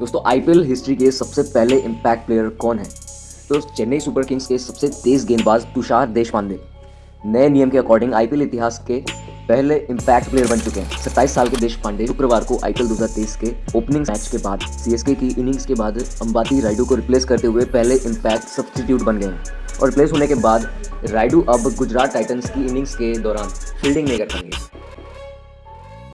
दोस्तों IPL history के सबसे पहले इम्पैक्ट प्लेयर कौन है? तो चेन्नई सुपर किंग्स के सबसे तेज गेंदबाज तुषार देशपांडे। नए नियम के अकॉर्डिंग आईपीएल इतिहास के पहले इम्पैक्ट प्लेयर बन चुके हैं। सत्ताईस साल के देश पांडे शुक्रवार को आईपीएल 2023 के ओपनिंग मैच के बाद सीएसके की इनिंग्स के बाद अंबाती राइडू को रिप्लेस करते हुए पहले इम्पैक्ट सब्सटीट्यूट बन गए हैं। और रिप्लेस होने के बाद राइडू अब गुजरात टाइटंस की इनिंग्स के दौरान फील्डिंग नहीं कर पाएँगे